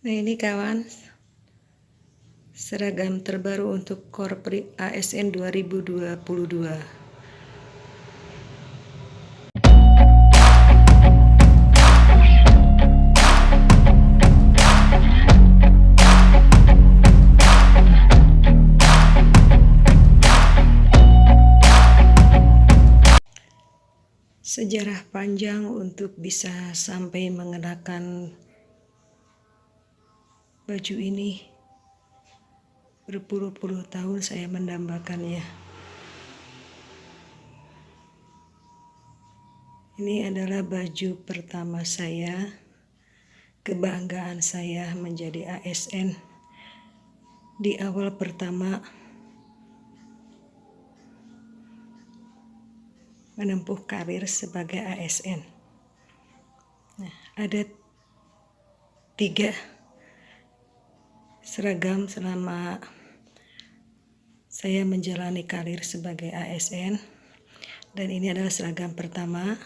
Nah ini kawan seragam terbaru untuk Korpri ASN 2022 sejarah panjang untuk bisa sampai mengenakan baju ini berpuluh-puluh tahun saya mendambakannya. Ini adalah baju pertama saya, kebanggaan saya menjadi ASN di awal pertama menempuh karir sebagai ASN. Nah, ada tiga seragam selama saya menjalani karir sebagai ASN dan ini adalah seragam pertama.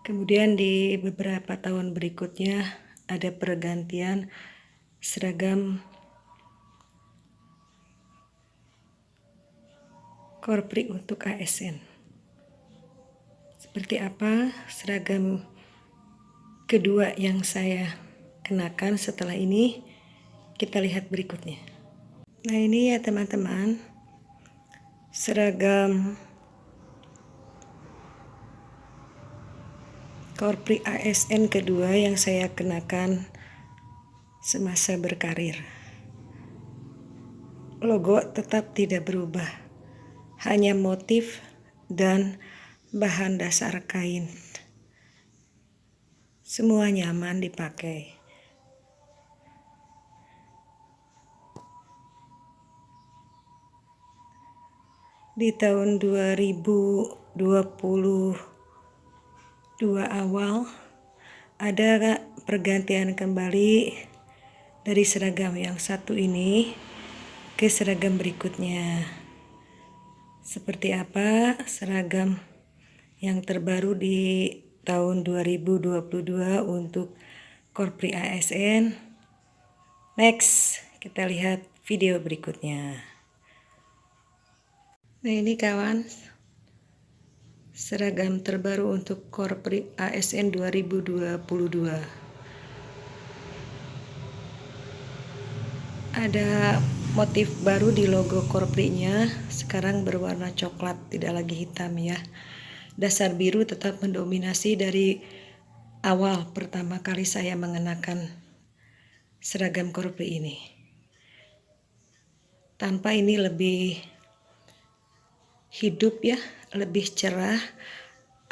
Kemudian di beberapa tahun berikutnya ada pergantian seragam korpri untuk ASN seperti apa seragam kedua yang saya kenakan setelah ini kita lihat berikutnya. Nah ini ya teman-teman. Seragam Korpri ASN kedua yang saya kenakan semasa berkarir. Logo tetap tidak berubah hanya motif dan bahan dasar kain semua nyaman dipakai. Di tahun 2022 awal ada pergantian kembali dari seragam yang satu ini ke seragam berikutnya. Seperti apa seragam yang terbaru di tahun 2022 untuk Korpri ASN. Next, kita lihat video berikutnya. Nah ini kawan, seragam terbaru untuk Korpri ASN 2022. Ada motif baru di logo korprinya, sekarang berwarna coklat, tidak lagi hitam ya dasar biru tetap mendominasi dari awal pertama kali saya mengenakan seragam korupri ini. Tanpa ini lebih hidup ya, lebih cerah.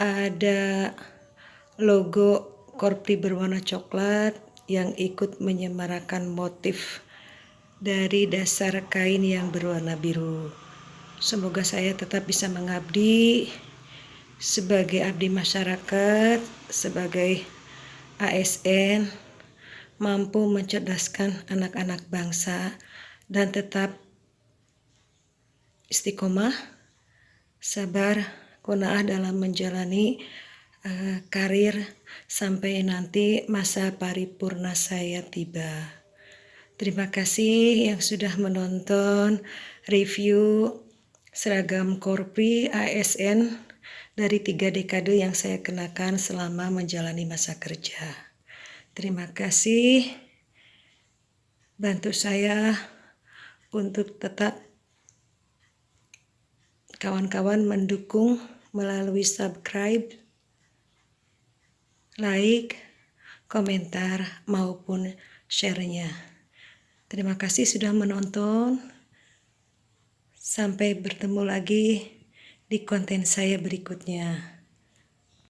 Ada logo korpri berwarna coklat yang ikut menyemarakan motif dari dasar kain yang berwarna biru. Semoga saya tetap bisa mengabdi sebagai abdi masyarakat, sebagai ASN, mampu mencerdaskan anak-anak bangsa dan tetap istiqomah, sabar, kunaah dalam menjalani uh, karir sampai nanti masa paripurna saya tiba. Terima kasih yang sudah menonton review seragam Korpri ASN dari tiga dekade yang saya kenakan selama menjalani masa kerja. Terima kasih bantu saya untuk tetap kawan-kawan mendukung melalui subscribe, like, komentar maupun share-nya. Terima kasih sudah menonton. Sampai bertemu lagi di konten saya berikutnya.